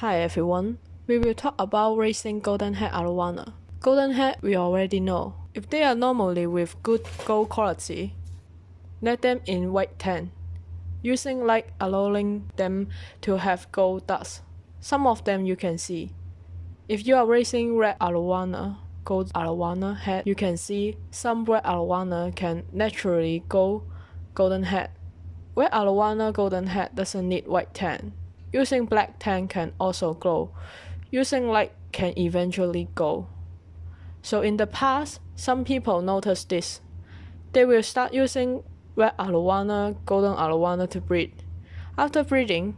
Hi everyone, we will talk about raising golden head arowana. Golden head we already know. If they are normally with good gold quality, let them in white tan, using light allowing them to have gold dust. Some of them you can see. If you are raising red arowana, gold arowana head, you can see some red arowana can naturally go golden head. Red arowana golden head doesn't need white tan. Using black tan can also glow. Using light can eventually go. So in the past, some people noticed this. They will start using red arowana, golden arowana to breed. After breeding,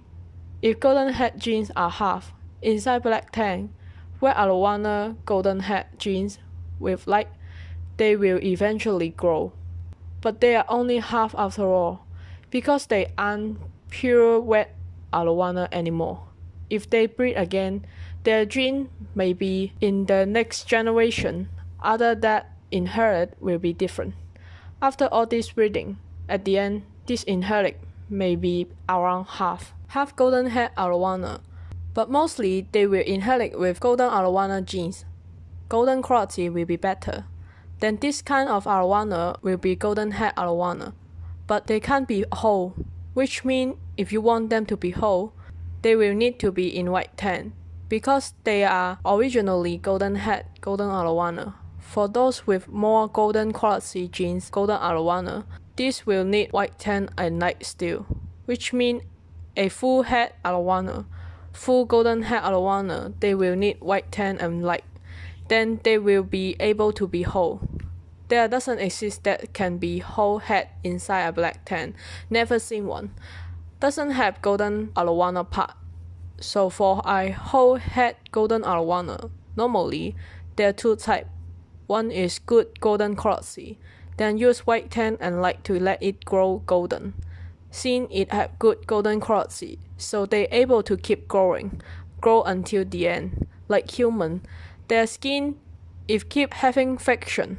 if golden head genes are half, inside black tan, red arowana, golden head genes with light, they will eventually grow. But they are only half after all, because they aren't pure red arowana anymore. If they breed again, their gene may be in the next generation, other that inherit will be different. After all this breeding, at the end, this inherit may be around half, half golden head arowana, but mostly they will inherit with golden arowana genes. Golden quality will be better. Then this kind of arowana will be golden head arowana, but they can't be whole, which means if you want them to be whole, they will need to be in white tan because they are originally golden head golden arowana. For those with more golden quality genes golden arowana, this will need white tan and light steel, which means a full head arowana, full golden head arowana, they will need white tan and light. Then they will be able to be whole. There doesn't exist that can be whole head inside a black tan. Never seen one doesn't have golden arowana part. So for a whole head golden arowana, normally there are two types. One is good golden quality, then use white tan and light to let it grow golden. Since it have good golden quality, so they able to keep growing, grow until the end. Like human, their skin, if keep having friction,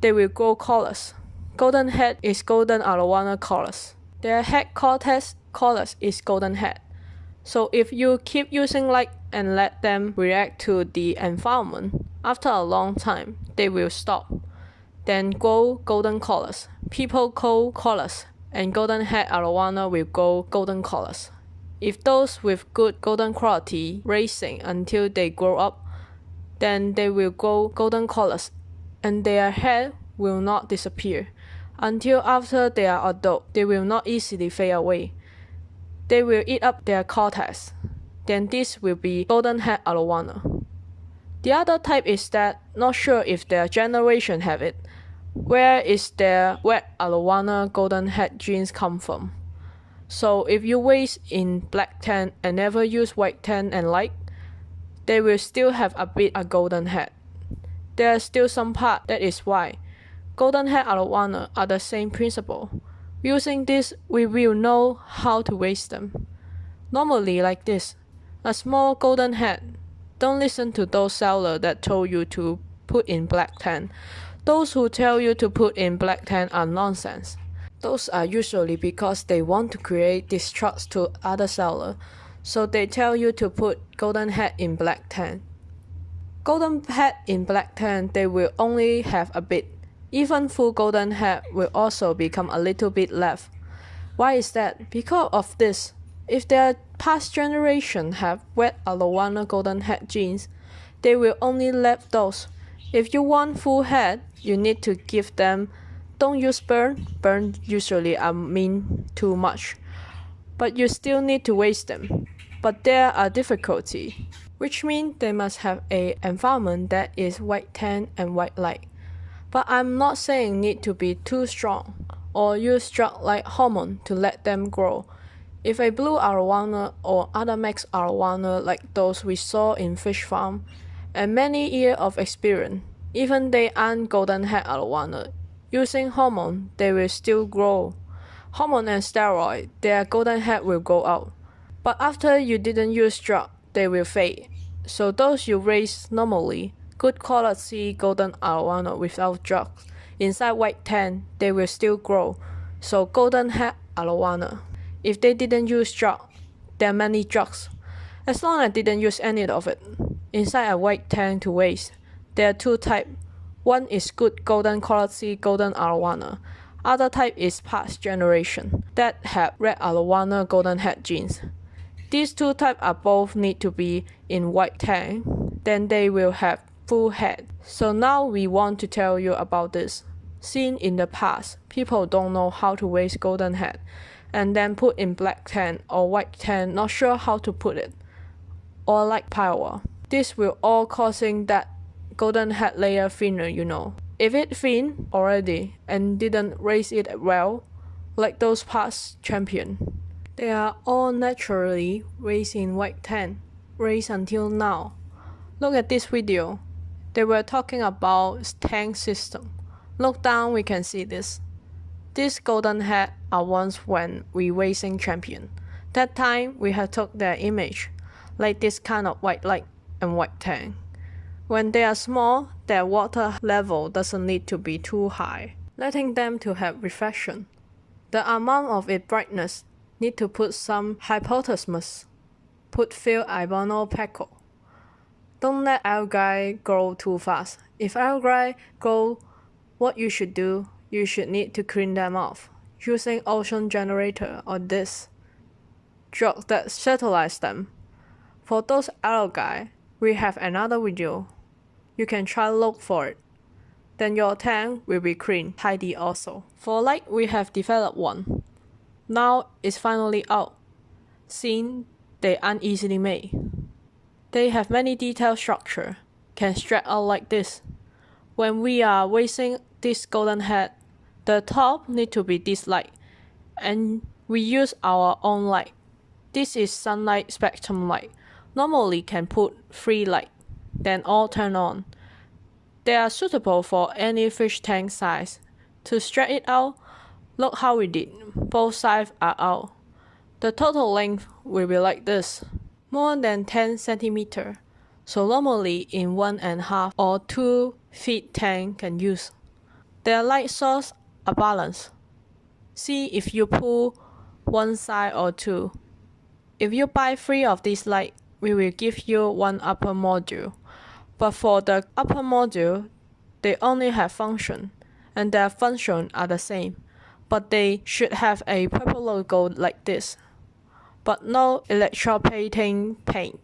they will grow colors. Golden head is golden arowana colors. Their head cortex colors is golden head. So if you keep using light and let them react to the environment, after a long time, they will stop. Then grow golden colors. People call colors, and golden head arowana will grow golden colors. If those with good golden quality racing until they grow up, then they will grow golden colors, and their head will not disappear. Until after they are adult, they will not easily fade away. They will eat up their cortex. Then this will be golden head arowana. The other type is that not sure if their generation have it. Where is their red arowana golden head genes come from? So if you raise in black tan and never use white tan and light, they will still have a bit a golden head. There is still some part that is white golden head arowana are the same principle. Using this, we will know how to raise them. Normally like this, a small golden head. Don't listen to those sellers that told you to put in black tan. Those who tell you to put in black tan are nonsense. Those are usually because they want to create distrust to other sellers, so they tell you to put golden head in black tan. Golden head in black tan, they will only have a bit even full golden head will also become a little bit left. Why is that? Because of this. If their past generation have red arowana golden head genes, they will only left those. If you want full head, you need to give them don't use burn. Burn usually I mean too much. But you still need to waste them. But there are difficulty, which means they must have a environment that is white tan and white light. But I'm not saying need to be too strong or use drug like hormone to let them grow. If a blue arowana or other mixed arowana like those we saw in fish farm, and many years of experience, even they aren't golden head arowana, using hormone they will still grow. Hormone and steroid, their golden head will go out. But after you didn't use drug, they will fade. So those you raise normally good quality golden arowana without drugs. Inside white tan, they will still grow. So golden head arowana. If they didn't use drugs, there are many drugs. As long as I didn't use any of it. Inside a white tank to waste. There are two types. One is good golden quality golden arowana. Other type is past generation that have red arowana golden head genes. These two types are both need to be in white tank, then they will have full head. So now we want to tell you about this. Seen in the past, people don't know how to raise golden head and then put in black tan or white tan, not sure how to put it. Or like power. This will all causing that golden head layer thinner, you know. If it thin already and didn't raise it well, like those past champion, they are all naturally raised in white tan, raised until now. Look at this video. They were talking about tank system. Look down, we can see this. This golden head are ones when we racing champion. That time we had took their image, like this kind of white light and white tank. When they are small, their water level doesn't need to be too high, letting them to have reflection. The amount of its brightness need to put some hypothesis. Put few ibanopeco. Don't let algae grow too fast. If algae grow, what you should do, you should need to clean them off using ozone generator or this drug that sterilize them. For those algae, we have another video you can try look for it. Then your tank will be clean, tidy also. For light, we have developed one. Now it's finally out. Seen they uneasily made. They have many detailed structure, can stretch out like this. When we are wasting this golden head, the top need to be this light, and we use our own light. This is sunlight spectrum light. Normally can put free light then all turn on. They are suitable for any fish tank size. To stretch it out, look how we did. Both sides are out. The total length will be like this, more than 10 centimeter. So normally in one and a half or two feet tank can use. Their light source are balanced. See if you pull one side or two. If you buy three of these light, we will give you one upper module. But for the upper module, they only have function, and their function are the same, but they should have a purple logo like this, but no electroplating paint.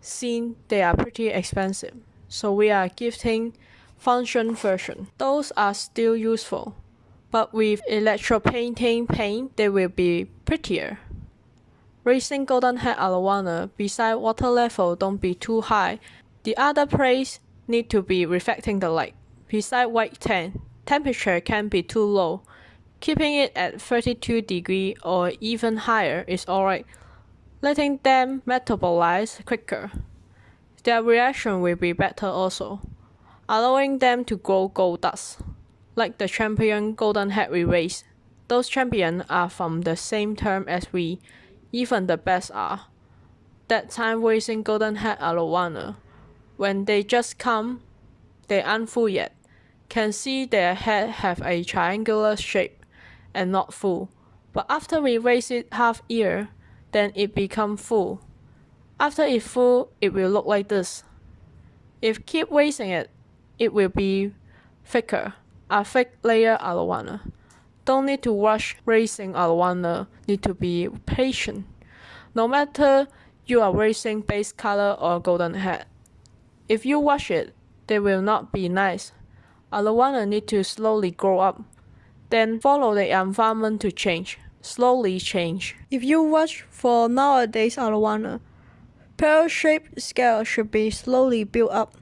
Since they are pretty expensive, so we are gifting function version. Those are still useful, but with electroplating paint, they will be prettier. Raising golden head arowana beside water level don't be too high the other place need to be reflecting the light. Beside white tank, temperature can be too low. Keeping it at 32 degree or even higher is alright, letting them metabolize quicker. Their reaction will be better also, allowing them to grow gold dust, like the champion golden head we raise. Those champions are from the same term as we, even the best are. That time raising golden head arowana when they just come, they aren't full yet. Can see their head have a triangular shape and not full. But after we raise it half year, then it become full. After it full, it will look like this. If keep raising it, it will be thicker, a thick layer arowana. Don't need to rush raising arowana, need to be patient. No matter you are raising base color or golden head. If you wash it, they will not be nice. Arowana need to slowly grow up. Then follow the environment to change. Slowly change. If you watch for nowadays arowana, pear-shaped scale should be slowly built up.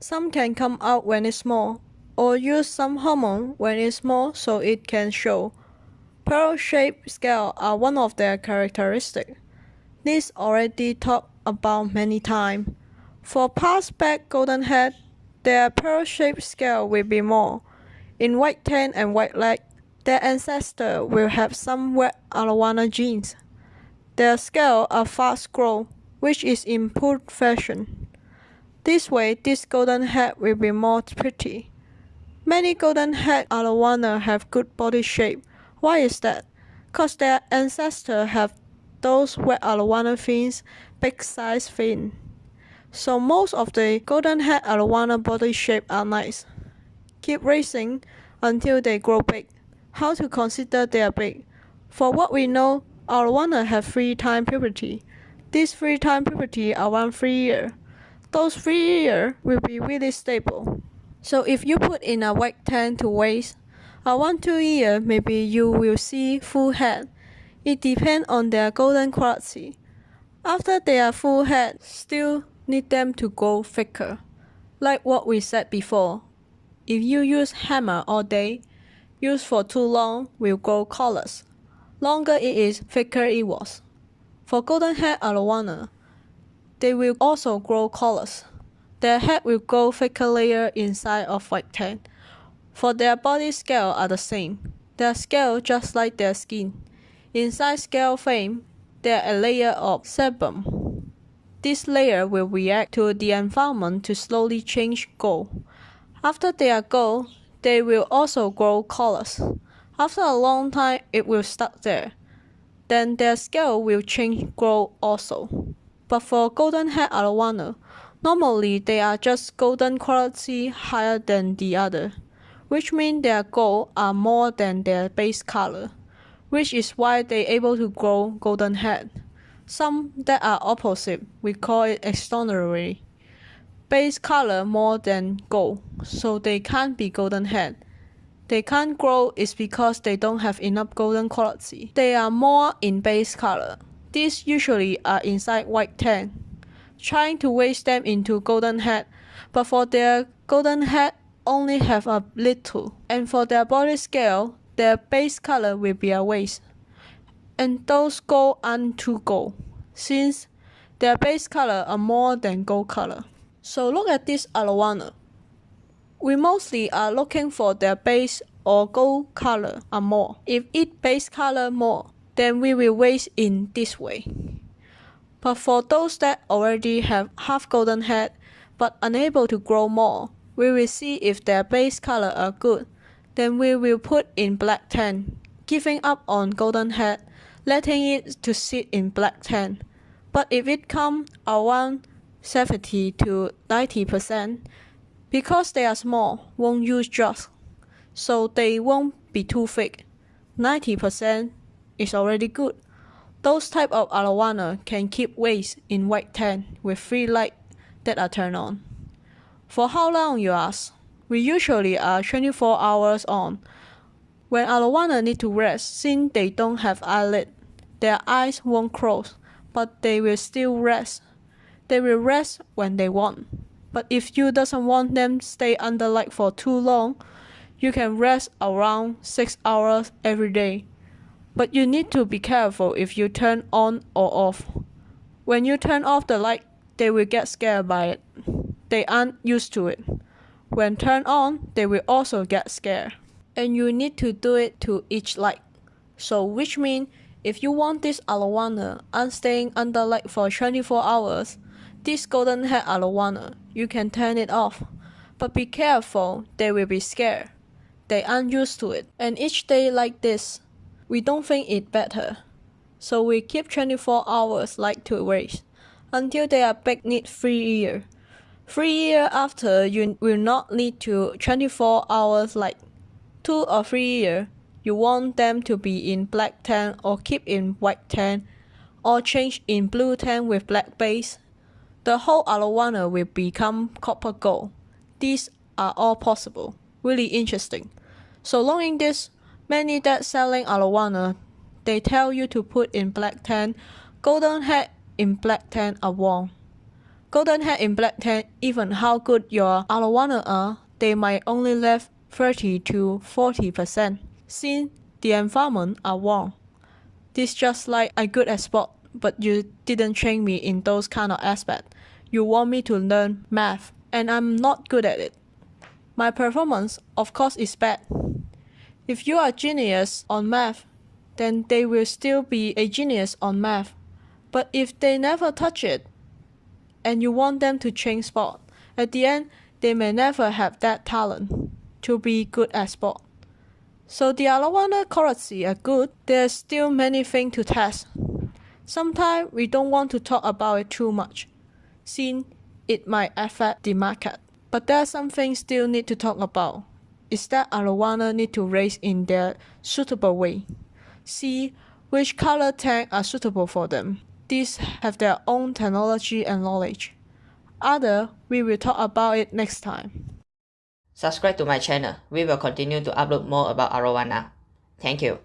Some can come out when it's small, or use some hormone when it's small so it can show. Pearl-shaped scale are one of their characteristics. This already talked about many times. For past back golden head, their pearl-shaped scale will be more. In white tan and white leg, their ancestor will have some wet arowana genes. Their scale are fast grow, which is in poor fashion. This way, this golden head will be more pretty. Many golden head arowana have good body shape. Why is that? Cause their ancestor have those wet arowana fins big size fin. So most of the golden head arowana body shape are nice. Keep racing until they grow big. How to consider they are big? For what we know, arowana have three time puberty. This three time puberty around three year. Those three year will be really stable. So if you put in a white tan to waste, around two year maybe you will see full head. It depends on their golden quality. After they are full head, still need them to grow thicker. Like what we said before, if you use hammer all day, use for too long will grow colors. Longer it is, thicker it was. For golden head arowana, they will also grow colors. Their head will grow thicker layer inside of white tan. For their body scale are the same. Their scale just like their skin. Inside scale frame, there a layer of sebum. This layer will react to the environment to slowly change gold. After they are gold, they will also grow colors. After a long time, it will stuck there. Then their scale will change grow also. But for golden head arowana, normally they are just golden quality higher than the other, which means their gold are more than their base color which is why they able to grow golden head. Some that are opposite, we call it extraordinary. Base color more than gold, so they can't be golden head. They can't grow is because they don't have enough golden quality. They are more in base color. These usually are inside white tan. Trying to waste them into golden head, but for their golden head only have a little, and for their body scale their base color will be a waste, and those gold aren't too gold, since their base color are more than gold color. So look at this arowana. We mostly are looking for their base or gold color are more. If it base color more, then we will waste in this way. But for those that already have half golden head but unable to grow more, we will see if their base color are good then we will put in black tan, giving up on golden head, letting it to sit in black tan. But if it come around 70 to 90%, because they are small, won't use drugs, so they won't be too thick. 90% is already good. Those type of arowana can keep waste in white tan with free light that are turned on. For how long you ask? We usually are 24 hours on. When arowana need to rest, since they don't have eyelid, their eyes won't close, but they will still rest. They will rest when they want. But if you doesn't want them stay under light for too long, you can rest around 6 hours every day. But you need to be careful if you turn on or off. When you turn off the light, they will get scared by it. They aren't used to it. When turned on, they will also get scared. And you need to do it to each light. So which means if you want this arowana and staying under light for 24 hours, this golden head arowana, you can turn it off. But be careful, they will be scared. They aren't used to it. And each day like this, we don't think it better. So we keep 24 hours light to waste until they are big need 3 years. Three years after, you will not need to 24 hours light. Two or three years, you want them to be in black tan or keep in white tan, or change in blue tan with black base. The whole arowana will become copper gold. These are all possible. Really interesting. So long in this, many that selling arowana, they tell you to put in black tan, golden head in black tan are wrong. Golden head in black tan, even how good your arowana are, they might only left 30 to 40%, since the environment are warm. This just like I good at sport, but you didn't train me in those kind of aspect. You want me to learn math, and I'm not good at it. My performance, of course, is bad. If you are genius on math, then they will still be a genius on math. But if they never touch it, and you want them to change sport. At the end, they may never have that talent to be good at sport. So the arowana quality are good, there's still many things to test. Sometimes we don't want to talk about it too much, since it might affect the market. But there's something still need to talk about. Is that arowana need to raise in their suitable way. See which color tank are suitable for them. These have their own technology and knowledge. Other, we will talk about it next time. Subscribe to my channel. We will continue to upload more about arowana. Thank you.